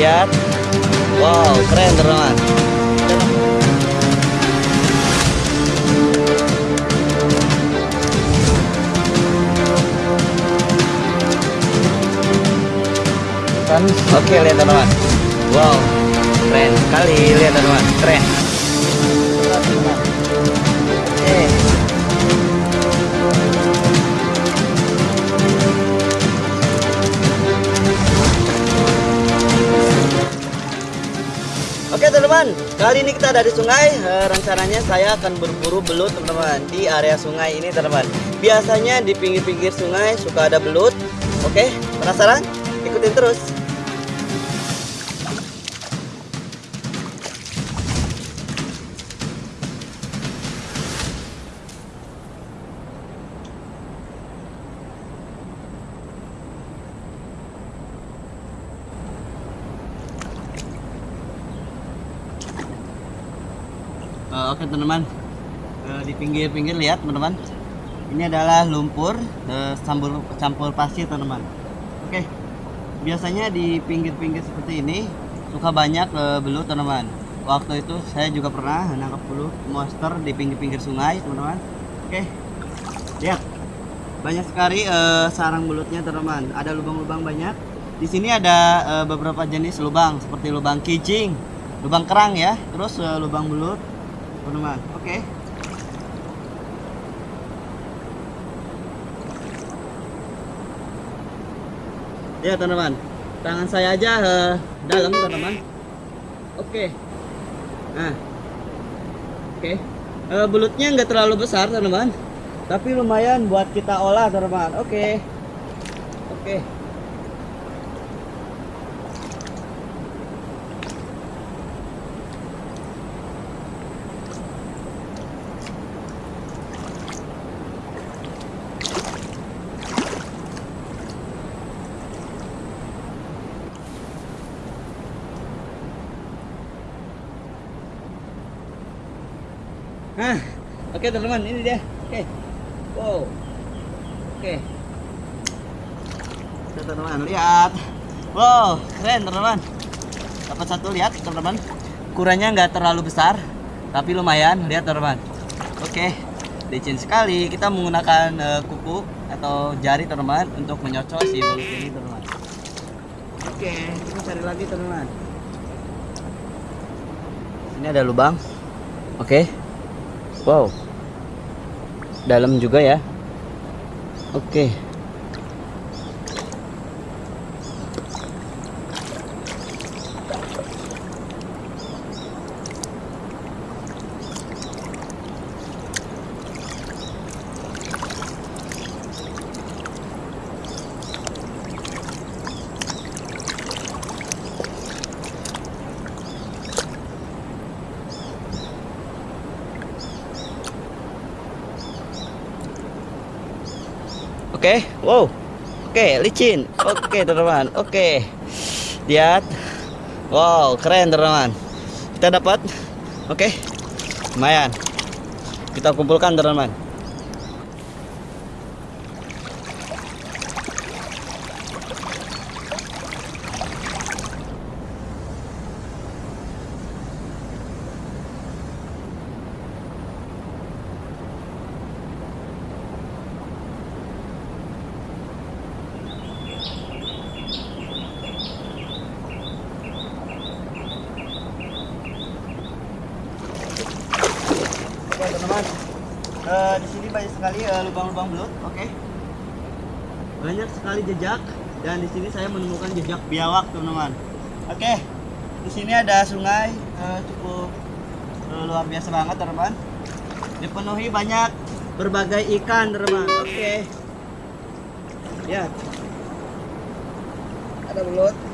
lihat. Wow keren teman-teman. Kan oke lihat teman-teman. Wow keren sekali. Lihat teman-teman. Keren kali ini kita ada di sungai. Eh, rencananya saya akan berburu belut teman-teman di area sungai ini teman-teman. Biasanya di pinggir-pinggir sungai suka ada belut. Oke, penasaran? Ikutin terus. Oke teman-teman, Eh, di pinggir-pinggir lihat teman-teman, ini adalah lumpur eh, campur campur pasir teman-teman. Oke, biasanya di pinggir-pinggir seperti ini suka banyak eh, belut teman-teman. Waktu itu saya juga pernah menangkap belut monster di pinggir-pinggir sungai teman-teman. Oke, lihat banyak sekali sarang belutnya teman-teman. Ada lubang-lubang banyak. Di sini ada beberapa jenis lubang seperti lubang kijing, lubang kerang ya, terus lubang belut teman-teman. Oke. Ya teman-teman, tangan saya aja eh, dalam teman-teman. Oke. Nah, oke. Eh, belutnya nggak terlalu besar teman-teman, tapi lumayan buat kita olah teman-teman. Oke. Oke. Nah, oke teman-teman, ini dia. Oke. Wow. Oke. Tuh, teman-teman, lihat. Wow, keren teman-teman. Dapat satu lihat teman-teman. Ukurannya nggak terlalu besar, tapi lumayan. Lihat teman-teman. Oke. Licin sekali. Kita menggunakan eh, kuku atau jari teman-teman untuk menyocok si belut ini teman-teman. Oke, kita cari lagi teman-teman. Ini ada lubang. Oke. Wow. Dalam juga ya. Oke. Oke, wow. Oke, licin. Oke, teman-teman. Oke. Lihat. Wow, keren, teman-teman. Kita dapat. Oke. Lumayan. Kita kumpulkan, teman-teman. Oke, teman-teman. Eh, di sini banyak sekali eh, lubang-lubang belut. Oke. Banyak sekali jejak dan di sini saya menemukan jejak biawak, teman-teman. Oke. Di sini ada sungai eh, cukup eh, luar biasa banget, teman-teman. Dipenuhi banyak berbagai ikan, teman-teman. Oke. Lihat. Ada belut.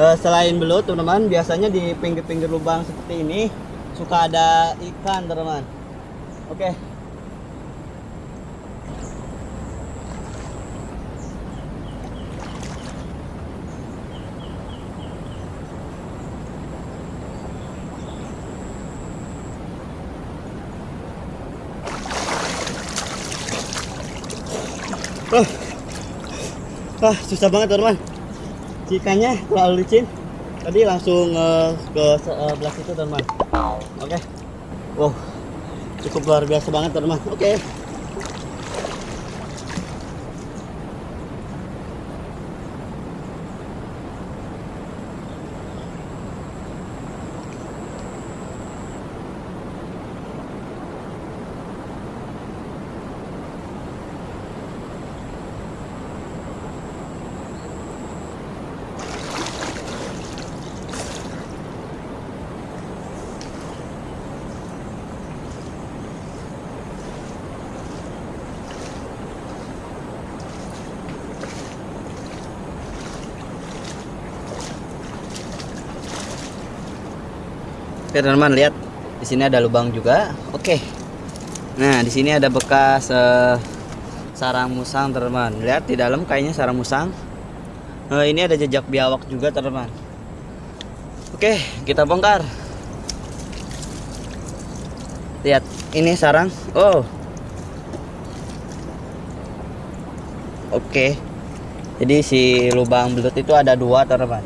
Eh, selain belut teman-teman biasanya di pinggir-pinggir lubang seperti ini suka ada ikan teman-teman oke Oh. Wah, susah banget teman-teman. Ikannya terlalu licin. Tadi langsung uh, ke uh, belah situ teman-teman. Oke. Okay. Wow. Cukup luar biasa banget teman-teman. Oke. Okay. Oke teman-teman lihat di sini ada lubang juga. Oke. Nah di sini ada bekas uh, sarang musang teman-teman. Lihat di dalam kayaknya sarang musang. Uh, ini ada jejak biawak juga teman-teman. Oke kita bongkar. Lihat ini sarang. Oh. Oke. Jadi si lubang belut itu ada dua teman-teman.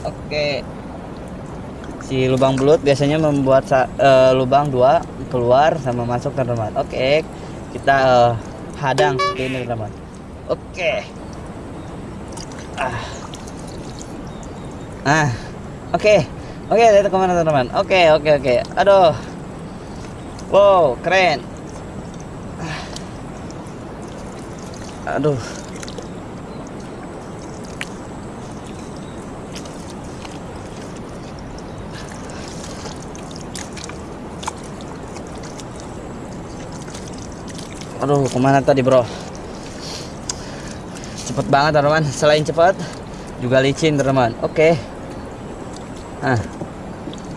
Oke si lubang belut biasanya membuat uh, lubang dua keluar sama masuk teman-teman oke okay. kita uh, hadang seperti ini teman-teman oke. Okay. ah. Ah. Oke. Oke okay, ke mana teman-teman? Oke okay, oke okay, oke. Okay. aduh. Wow keren. Aduh aduh ke mana tadi bro? Cepet banget teman-teman selain cepet juga licin teman-teman. Oke. Okay. nah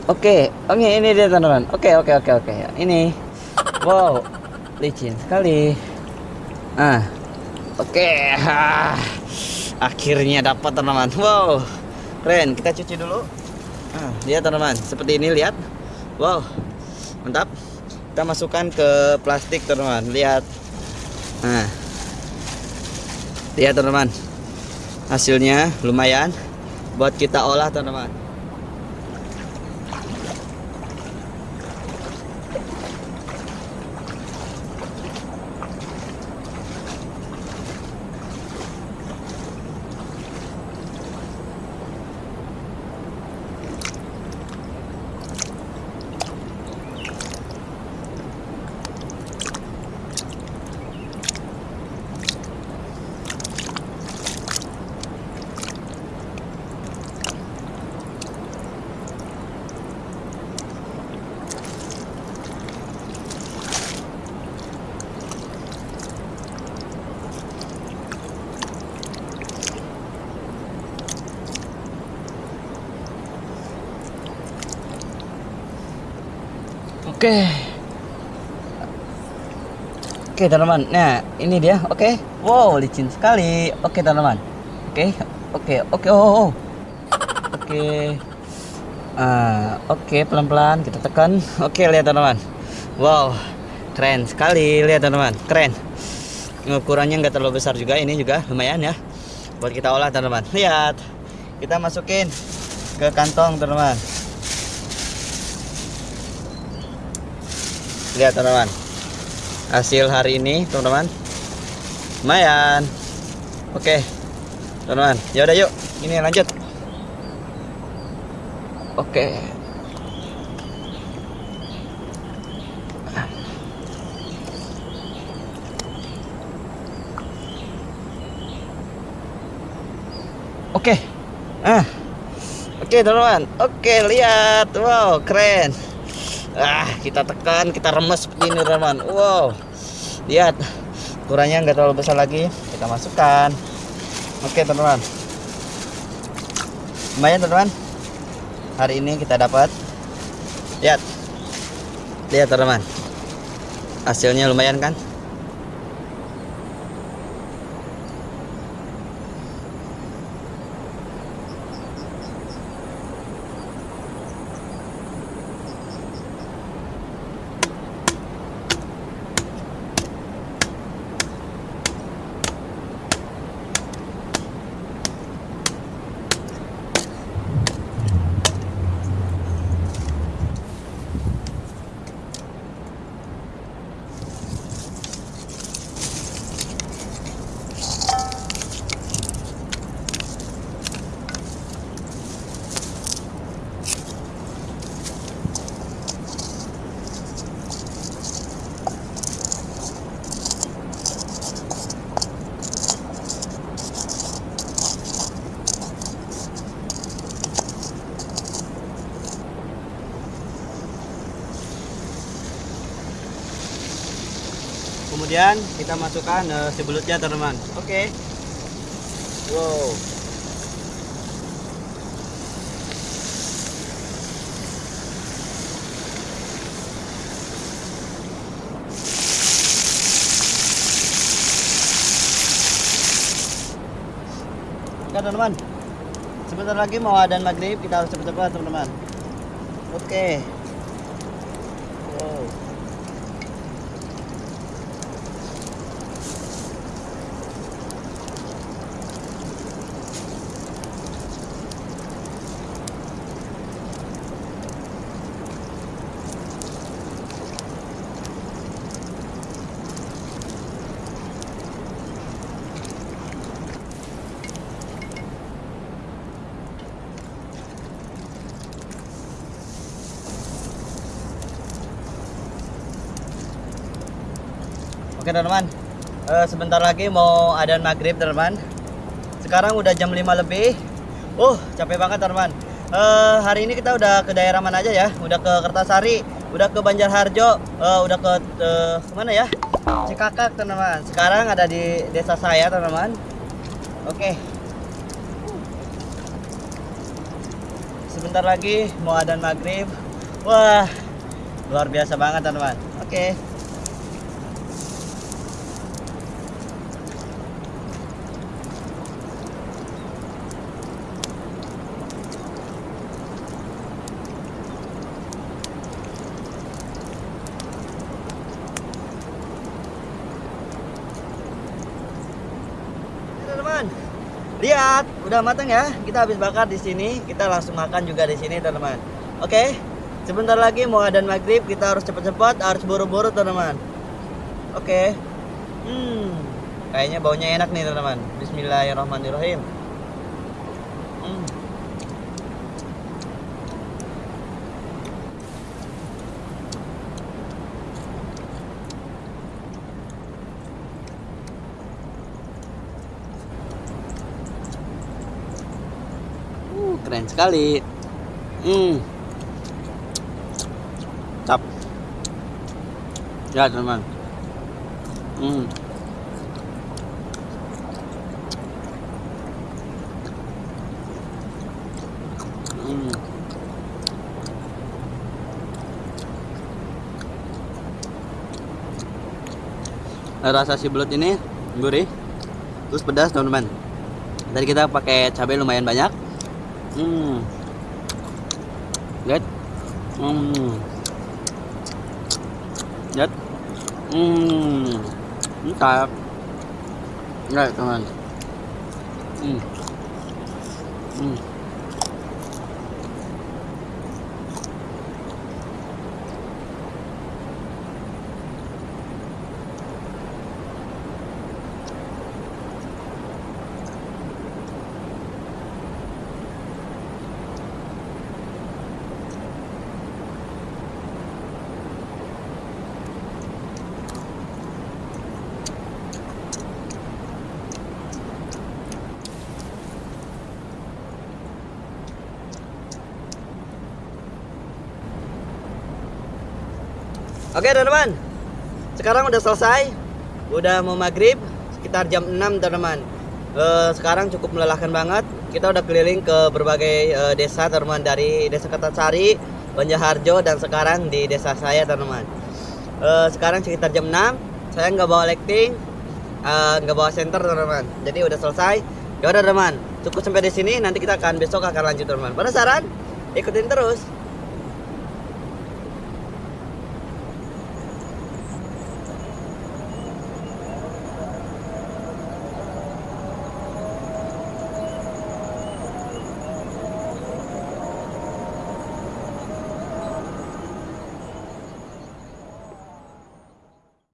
oke. Okay. oke ini dia teman-teman. Oke okay, oke oke oke. Ini. Wow. Licin sekali. Ah oke. Okay. ah. akhirnya dapat teman-teman. Wow. Keren. Kita cuci dulu. Nah, lihat teman-teman. Seperti ini lihat. Wow. Mantap kita masukkan ke plastik teman-teman. Lihat. Nah. Lihat teman-teman. Hasilnya lumayan buat kita olah teman-teman Oke. Oke, teman-teman. Nah, ini dia. Oke. Wow, licin sekali. Oke, teman-teman. Oke. Oke, oke. Oh, oh. oh. Oke. Ah, oke, pelan-pelan kita tekan. Oke, lihat teman-teman. Wow. Keren sekali. Lihat teman-teman. Keren. Ukurannya nggak terlalu besar juga. Ini juga lumayan ya. Buat kita olah, teman-teman. Lihat. Kita masukin ke kantong, teman-teman. Lihat teman-teman hasil hari ini teman-teman lumayan oke teman-teman ya udah yuk ini lanjut oke Oke. Ah. Oke, teman-teman. Oke, lihat. Wow, keren ah kita tekan kita remes seperti ini teman wow. Lihat. Ukurannya nggak terlalu besar lagi. Kita masukkan. Oke teman-teman. Lumayan teman-teman. Hari ini kita dapat. Lihat. Lihat teman-teman. Hasilnya lumayan kan kemudian kita masukkan uh, si belutnya teman-teman. Oke. Okay. wow. Oke teman-teman. Sebentar lagi mau adzan maghrib Kita harus cepat-cepat teman-teman. Oke. Wow Oke teman-teman uh, Sebentar lagi mau ada maghrib teman-teman Sekarang udah jam 5 lebih. Uh capek banget teman-teman uh, Hari ini kita udah ke daerah mana aja ya? Udah ke Kertasari Udah ke Banjarharjo uh, Udah ke uh, ke mana ya? Cikakak teman-teman Sekarang ada di desa saya teman-teman Oke. Sebentar lagi mau ada maghrib. Wah Luar biasa banget teman-teman Oke. teman-teman lihat udah matang ya? Kita habis bakar di sini kita langsung makan juga di sini teman-teman. Oke sebentar lagi mau adzan maghrib kita harus cepat-cepat harus buru-buru teman-teman. Oke. Hmm kayaknya baunya enak nih teman-teman. Bismillahirrahmanirrahim keren sekali. Hmm. Cap. Ya, teman. Hmm. Hmm. Rasa si belut ini gurih, terus pedas teman-teman. Tadi kita pakai cabai lumayan banyak. Hmm. Lihat. Hmm. Lihat. Hmm. Mantap. Lihat teman. Hmm. Hmm. Oke teman-teman Sekarang udah selesai Udah mau maghrib Sekitar jam 6 teman-teman Eh, sekarang cukup melelahkan banget. Kita udah keliling ke berbagai eh, desa teman dari desa Kertasari, Banjaharjo dan sekarang di desa saya teman-teman. Eh, sekarang sekitar jam 6. Saya nggak bawa lighting, nggak bawa center teman-teman. Jadi udah selesai. Ya udah teman, cukup sampai di sini. Nanti kita akan besok akan lanjut teman. Penasaran? Ikutin terus.